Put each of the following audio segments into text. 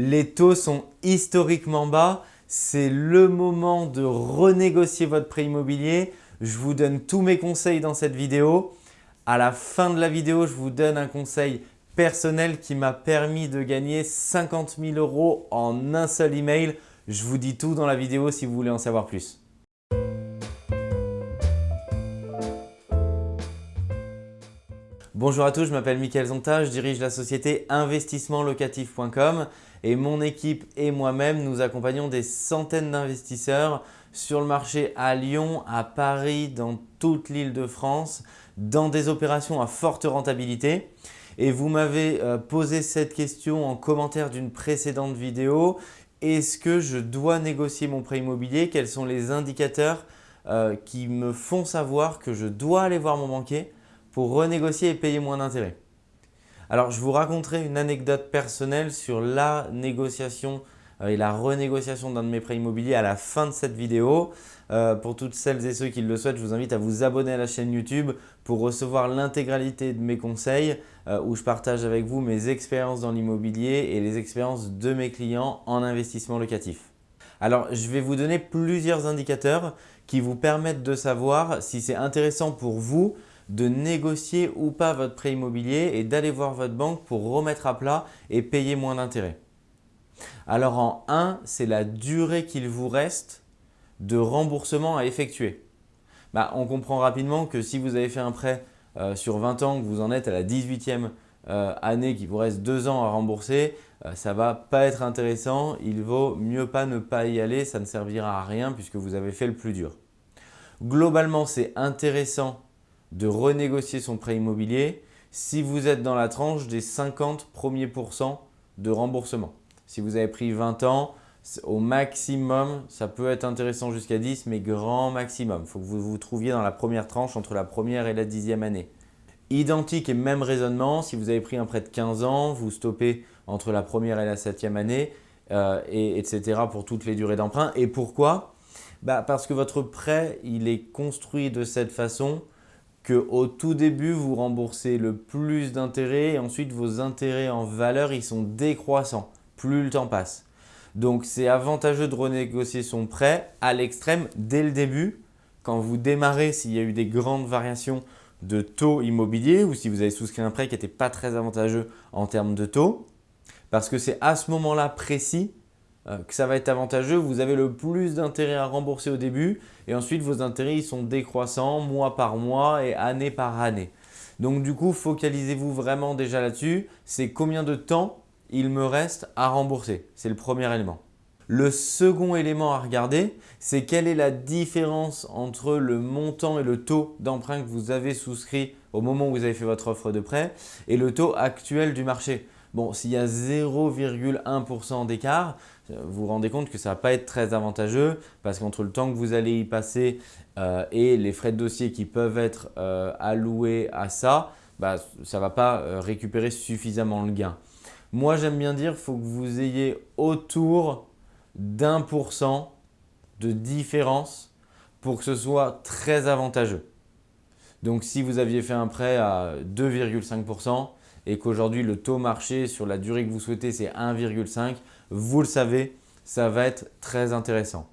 Les taux sont historiquement bas. C'est le moment de renégocier votre prêt immobilier. Je vous donne tous mes conseils dans cette vidéo. À la fin de la vidéo, je vous donne un conseil personnel qui m'a permis de gagner 50 000 euros en un seul email. Je vous dis tout dans la vidéo si vous voulez en savoir plus. Bonjour à tous, je m'appelle Mickaël Zonta, je dirige la société investissementlocatif.com et mon équipe et moi-même, nous accompagnons des centaines d'investisseurs sur le marché à Lyon, à Paris, dans toute l'île de France, dans des opérations à forte rentabilité. Et vous m'avez euh, posé cette question en commentaire d'une précédente vidéo. Est-ce que je dois négocier mon prêt immobilier? Quels sont les indicateurs euh, qui me font savoir que je dois aller voir mon banquier? Pour renégocier et payer moins d'intérêts. Alors, je vous raconterai une anecdote personnelle sur la négociation euh, et la renégociation d'un de mes prêts immobiliers à la fin de cette vidéo. Euh, pour toutes celles et ceux qui le souhaitent, je vous invite à vous abonner à la chaîne YouTube pour recevoir l'intégralité de mes conseils euh, où je partage avec vous mes expériences dans l'immobilier et les expériences de mes clients en investissement locatif. Alors, je vais vous donner plusieurs indicateurs qui vous permettent de savoir si c'est intéressant pour vous de négocier ou pas votre prêt immobilier et d'aller voir votre banque pour remettre à plat et payer moins d'intérêt. Alors en 1, c'est la durée qu'il vous reste de remboursement à effectuer. Bah, on comprend rapidement que si vous avez fait un prêt euh, sur 20 ans, que vous en êtes à la 18e euh, année, qu'il vous reste 2 ans à rembourser, euh, ça ne va pas être intéressant. Il vaut mieux pas ne pas y aller, ça ne servira à rien puisque vous avez fait le plus dur. Globalement, c'est intéressant de renégocier son prêt immobilier si vous êtes dans la tranche des 50 premiers pourcents de remboursement. Si vous avez pris 20 ans, au maximum, ça peut être intéressant jusqu'à 10, mais grand maximum. Il faut que vous vous trouviez dans la première tranche entre la première et la dixième année. Identique et même raisonnement, si vous avez pris un prêt de 15 ans, vous stoppez entre la première et la septième année, euh, et, etc. pour toutes les durées d'emprunt. Et pourquoi? Bah Parce que votre prêt, il est construit de cette façon au tout début, vous remboursez le plus d'intérêts et ensuite vos intérêts en valeur, ils sont décroissants plus le temps passe. Donc, c'est avantageux de renégocier son prêt à l'extrême dès le début. Quand vous démarrez, s'il y a eu des grandes variations de taux immobilier ou si vous avez souscrit un prêt qui n'était pas très avantageux en termes de taux, parce que c'est à ce moment-là précis que ça va être avantageux. Vous avez le plus d'intérêts à rembourser au début et ensuite vos intérêts ils sont décroissants mois par mois et année par année. Donc du coup, focalisez-vous vraiment déjà là-dessus. C'est combien de temps il me reste à rembourser? C'est le premier élément. Le second élément à regarder, c'est quelle est la différence entre le montant et le taux d'emprunt que vous avez souscrit au moment où vous avez fait votre offre de prêt et le taux actuel du marché. Bon, s'il y a 0,1% d'écart, vous vous rendez compte que ça ne va pas être très avantageux parce qu'entre le temps que vous allez y passer euh, et les frais de dossier qui peuvent être euh, alloués à ça, bah, ça ne va pas euh, récupérer suffisamment le gain. Moi, j'aime bien dire qu'il faut que vous ayez autour d'un pour cent de différence pour que ce soit très avantageux. Donc, si vous aviez fait un prêt à 2,5%, et qu'aujourd'hui le taux marché sur la durée que vous souhaitez c'est 1,5, vous le savez, ça va être très intéressant.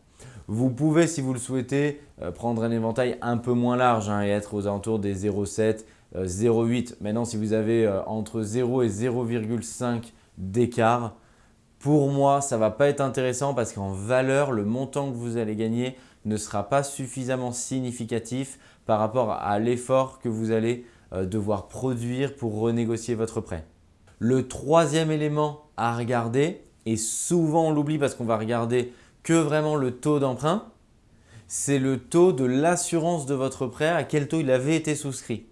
Vous pouvez, si vous le souhaitez, euh, prendre un éventail un peu moins large hein, et être aux alentours des 0,7, 0,8. Euh, Maintenant, si vous avez euh, entre 0 et 0,5 d'écart, pour moi, ça ne va pas être intéressant parce qu'en valeur, le montant que vous allez gagner ne sera pas suffisamment significatif par rapport à l'effort que vous allez devoir produire pour renégocier votre prêt. Le troisième élément à regarder, et souvent on l'oublie parce qu'on va regarder que vraiment le taux d'emprunt, c'est le taux de l'assurance de votre prêt, à quel taux il avait été souscrit.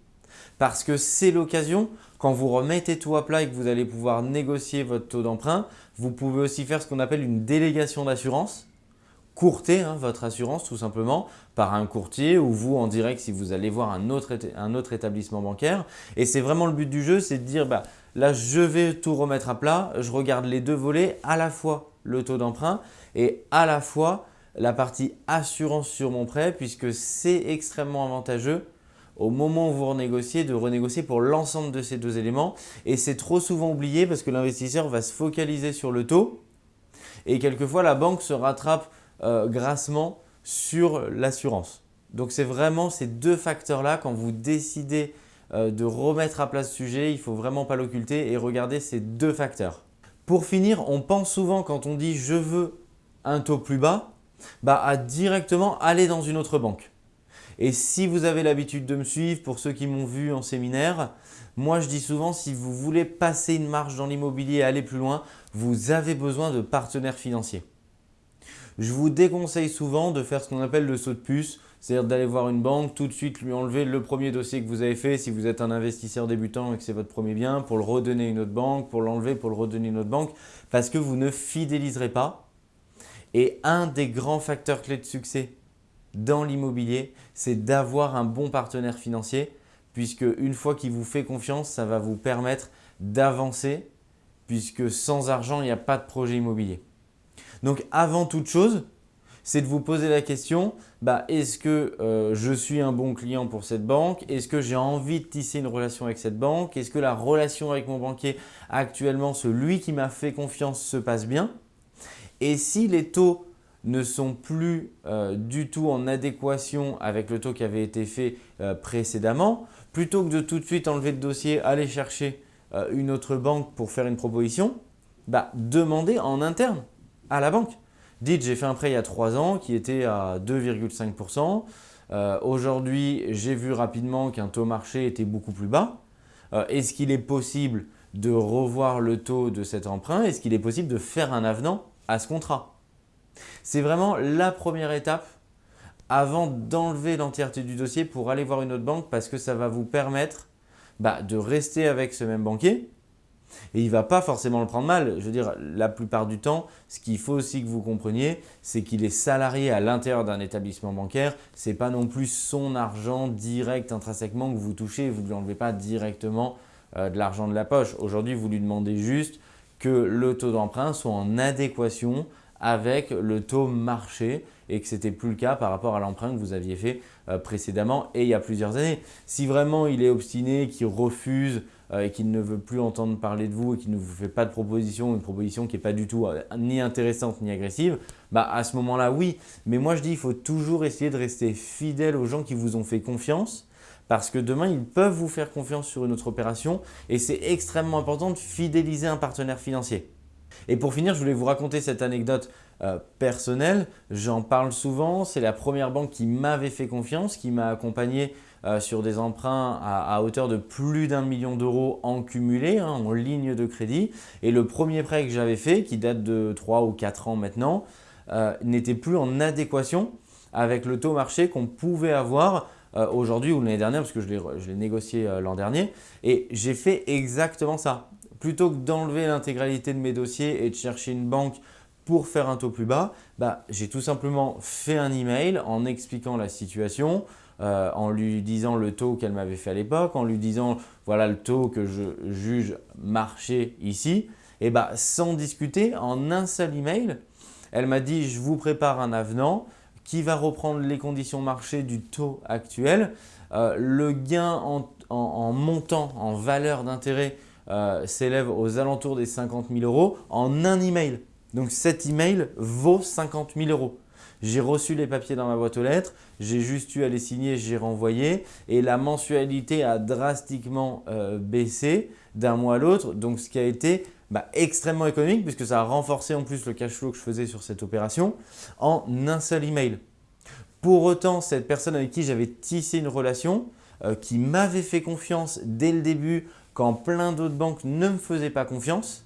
Parce que c'est l'occasion, quand vous remettez tout à plat et que vous allez pouvoir négocier votre taux d'emprunt, vous pouvez aussi faire ce qu'on appelle une délégation d'assurance courter hein, votre assurance tout simplement par un courtier ou vous en direct si vous allez voir un autre, un autre établissement bancaire. Et c'est vraiment le but du jeu, c'est de dire bah, là je vais tout remettre à plat, je regarde les deux volets, à la fois le taux d'emprunt et à la fois la partie assurance sur mon prêt puisque c'est extrêmement avantageux au moment où vous renégociez, de renégocier pour l'ensemble de ces deux éléments. Et c'est trop souvent oublié parce que l'investisseur va se focaliser sur le taux et quelquefois la banque se rattrape euh, grassement sur l'assurance. Donc c'est vraiment ces deux facteurs-là quand vous décidez euh, de remettre à plat ce sujet, il ne faut vraiment pas l'occulter et regarder ces deux facteurs. Pour finir, on pense souvent quand on dit « je veux un taux plus bas bah, à directement aller dans une autre banque. Et si vous avez l'habitude de me suivre, pour ceux qui m'ont vu en séminaire, moi je dis souvent si vous voulez passer une marge dans l'immobilier et aller plus loin, vous avez besoin de partenaires financiers. Je vous déconseille souvent de faire ce qu'on appelle le saut de puce, c'est-à-dire d'aller voir une banque, tout de suite lui enlever le premier dossier que vous avez fait si vous êtes un investisseur débutant et que c'est votre premier bien, pour le redonner à une autre banque, pour l'enlever, pour le redonner à une autre banque, parce que vous ne fidéliserez pas. Et un des grands facteurs clés de succès dans l'immobilier, c'est d'avoir un bon partenaire financier puisque une fois qu'il vous fait confiance, ça va vous permettre d'avancer puisque sans argent, il n'y a pas de projet immobilier. Donc avant toute chose, c'est de vous poser la question, bah, est-ce que euh, je suis un bon client pour cette banque? Est-ce que j'ai envie de tisser une relation avec cette banque? Est-ce que la relation avec mon banquier actuellement, celui qui m'a fait confiance, se passe bien? Et si les taux ne sont plus euh, du tout en adéquation avec le taux qui avait été fait euh, précédemment, plutôt que de tout de suite enlever le dossier, aller chercher une autre banque pour faire une proposition, bah, demandez en interne à la banque. Dites, j'ai fait un prêt il y a 3 ans qui était à 2,5%. Aujourd'hui, j'ai vu rapidement qu'un taux marché était beaucoup plus bas. Est-ce qu'il est possible de revoir le taux de cet emprunt? Est-ce qu'il est possible de faire un avenant à ce contrat? C'est vraiment la première étape avant d'enlever l'entièreté du dossier pour aller voir une autre banque parce que ça va vous permettre bah, de rester avec ce même banquier et il ne va pas forcément le prendre mal. Je veux dire, la plupart du temps, ce qu'il faut aussi que vous compreniez, c'est qu'il est salarié à l'intérieur d'un établissement bancaire. Ce n'est pas non plus son argent direct intrinsèquement que vous touchez. Vous ne lui enlevez pas directement euh, de l'argent de la poche. Aujourd'hui, vous lui demandez juste que le taux d'emprunt soit en adéquation avec le taux marché et que ce n'était plus le cas par rapport à l'emprunt que vous aviez fait euh, précédemment et il y a plusieurs années. Si vraiment il est obstiné, qu'il refuse euh, et qu'il ne veut plus entendre parler de vous et qu'il ne vous fait pas de proposition, une proposition qui n'est pas du tout euh, ni intéressante ni agressive, bah à ce moment-là, oui. Mais moi, je dis il faut toujours essayer de rester fidèle aux gens qui vous ont fait confiance parce que demain, ils peuvent vous faire confiance sur une autre opération et c'est extrêmement important de fidéliser un partenaire financier. Et pour finir, je voulais vous raconter cette anecdote euh, personnelle. J'en parle souvent. C'est la première banque qui m'avait fait confiance, qui m'a accompagné euh, sur des emprunts à, hauteur de plus d'un million d'euros en cumulé, hein, en ligne de crédit. Et le premier prêt que j'avais fait, qui date de 3 ou 4 ans maintenant, euh, n'était plus en adéquation avec le taux marché qu'on pouvait avoir aujourd'hui ou l'année dernière, parce que je l'ai négocié l'an dernier. Et j'ai fait exactement ça plutôt que d'enlever l'intégralité de mes dossiers et de chercher une banque pour faire un taux plus bas, bah, j'ai tout simplement fait un email en expliquant la situation, euh, en lui disant le taux qu'elle m'avait fait à l'époque, en lui disant voilà le taux que je juge marché ici. Et bah, sans discuter, en un seul email, elle m'a dit je vous prépare un avenant qui va reprendre les conditions marché du taux actuel. Euh, le gain en montant, en valeur d'intérêt euh, s'élève aux alentours des 50 000 euros en un email. Donc cet email vaut 50 000 euros. J'ai reçu les papiers dans ma boîte aux lettres, j'ai juste eu à les signer, j'ai renvoyé et la mensualité a drastiquement euh, baissé d'un mois à l'autre. Donc ce qui a été bah, extrêmement économique puisque ça a renforcé en plus le cash flow que je faisais sur cette opération en un seul email. Pour autant, cette personne avec qui j'avais tissé une relation, euh, qui m'avait fait confiance dès le début quand plein d'autres banques ne me faisaient pas confiance,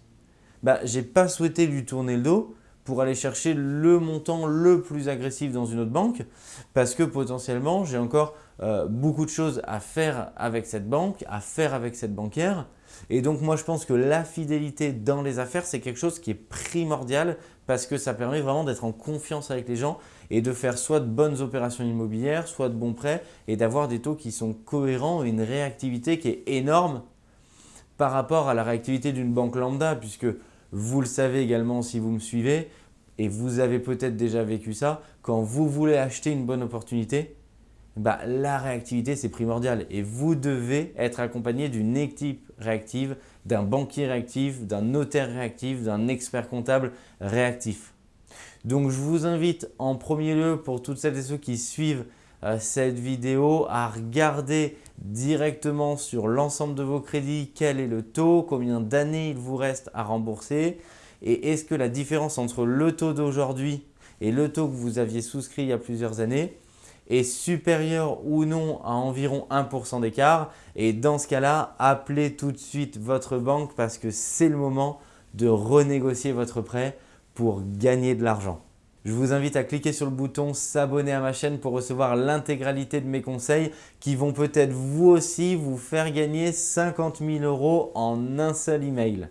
bah, je n'ai pas souhaité lui tourner le dos pour aller chercher le montant le plus agressif dans une autre banque parce que potentiellement, j'ai encore euh, beaucoup de choses à faire avec cette banque, à faire avec cette banquière. Et donc, moi, je pense que la fidélité dans les affaires, c'est quelque chose qui est primordial parce que ça permet vraiment d'être en confiance avec les gens et de faire soit de bonnes opérations immobilières, soit de bons prêts et d'avoir des taux qui sont cohérents et une réactivité qui est énorme par rapport à la réactivité d'une banque lambda puisque vous le savez également si vous me suivez et vous avez peut-être déjà vécu ça, quand vous voulez acheter une bonne opportunité, bah, la réactivité c'est primordial et vous devez être accompagné d'une équipe réactive, d'un banquier réactif, d'un notaire réactif, d'un expert comptable réactif. Donc je vous invite en premier lieu pour toutes celles et ceux qui suivent cette vidéo à regarder directement sur l'ensemble de vos crédits. Quel est le taux, combien d'années il vous reste à rembourser? Et est-ce que la différence entre le taux d'aujourd'hui et le taux que vous aviez souscrit il y a plusieurs années est supérieur ou non à environ 1% d'écart? Et dans ce cas-là, appelez tout de suite votre banque parce que c'est le moment de renégocier votre prêt pour gagner de l'argent. Je vous invite à cliquer sur le bouton s'abonner à ma chaîne pour recevoir l'intégralité de mes conseils qui vont peut-être vous aussi vous faire gagner 50 000 euros en un seul email.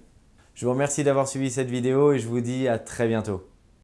Je vous remercie d'avoir suivi cette vidéo et je vous dis à très bientôt.